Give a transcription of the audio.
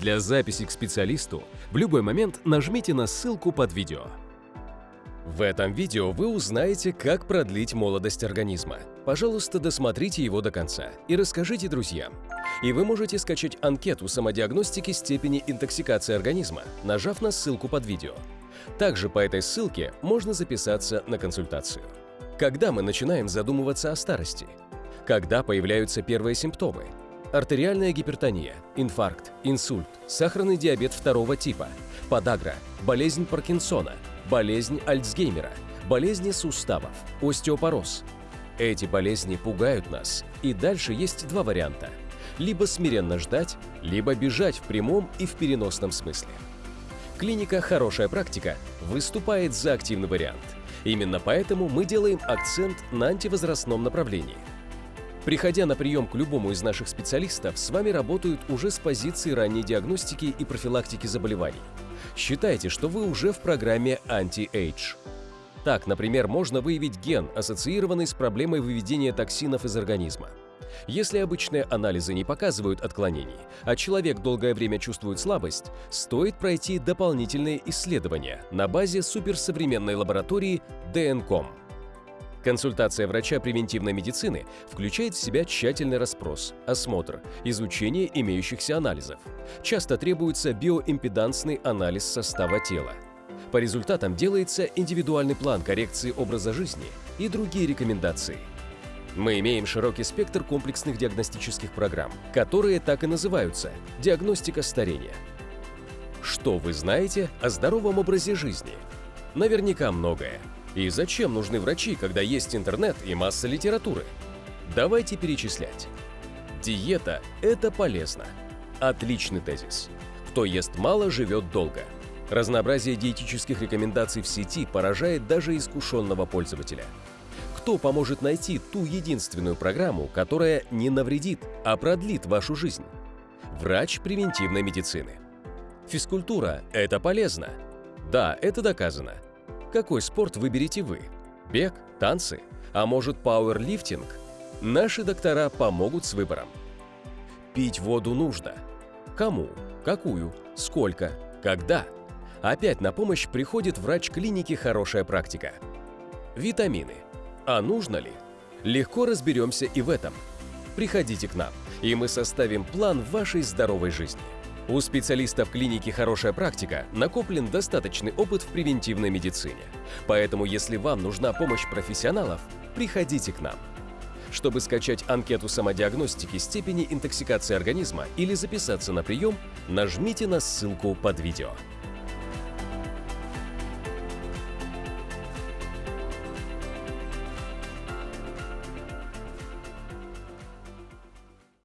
Для записи к специалисту в любой момент нажмите на ссылку под видео. В этом видео вы узнаете, как продлить молодость организма. Пожалуйста, досмотрите его до конца и расскажите друзьям. И вы можете скачать анкету самодиагностики степени интоксикации организма, нажав на ссылку под видео. Также по этой ссылке можно записаться на консультацию. Когда мы начинаем задумываться о старости? Когда появляются первые симптомы? Артериальная гипертония, инфаркт, инсульт, сахарный диабет второго типа, подагра, болезнь Паркинсона, болезнь Альцгеймера, болезни суставов, остеопороз. Эти болезни пугают нас, и дальше есть два варианта – либо смиренно ждать, либо бежать в прямом и в переносном смысле. Клиника «Хорошая практика» выступает за активный вариант. Именно поэтому мы делаем акцент на антивозрастном направлении. Приходя на прием к любому из наших специалистов, с вами работают уже с позиции ранней диагностики и профилактики заболеваний. Считайте, что вы уже в программе Anti-Age. Так, например, можно выявить ген, ассоциированный с проблемой выведения токсинов из организма. Если обычные анализы не показывают отклонений, а человек долгое время чувствует слабость, стоит пройти дополнительные исследования на базе суперсовременной лаборатории DNCOM. Консультация врача превентивной медицины включает в себя тщательный расспрос, осмотр, изучение имеющихся анализов. Часто требуется биоимпедансный анализ состава тела. По результатам делается индивидуальный план коррекции образа жизни и другие рекомендации – мы имеем широкий спектр комплексных диагностических программ, которые так и называются – диагностика старения. Что вы знаете о здоровом образе жизни? Наверняка многое. И зачем нужны врачи, когда есть интернет и масса литературы? Давайте перечислять. Диета – это полезно. Отличный тезис. Кто ест мало, живет долго. Разнообразие диетических рекомендаций в сети поражает даже искушенного пользователя – кто поможет найти ту единственную программу, которая не навредит, а продлит вашу жизнь? Врач превентивной медицины. Физкультура – это полезно. Да, это доказано. Какой спорт выберете вы? Бег, танцы? А может пауэрлифтинг? Наши доктора помогут с выбором. Пить воду нужно. Кому? Какую? Сколько? Когда? Опять на помощь приходит врач клиники «Хорошая практика». Витамины – а нужно ли? Легко разберемся и в этом. Приходите к нам, и мы составим план вашей здоровой жизни. У специалистов клиники «Хорошая практика» накоплен достаточный опыт в превентивной медицине. Поэтому, если вам нужна помощь профессионалов, приходите к нам. Чтобы скачать анкету самодиагностики степени интоксикации организма или записаться на прием, нажмите на ссылку под видео.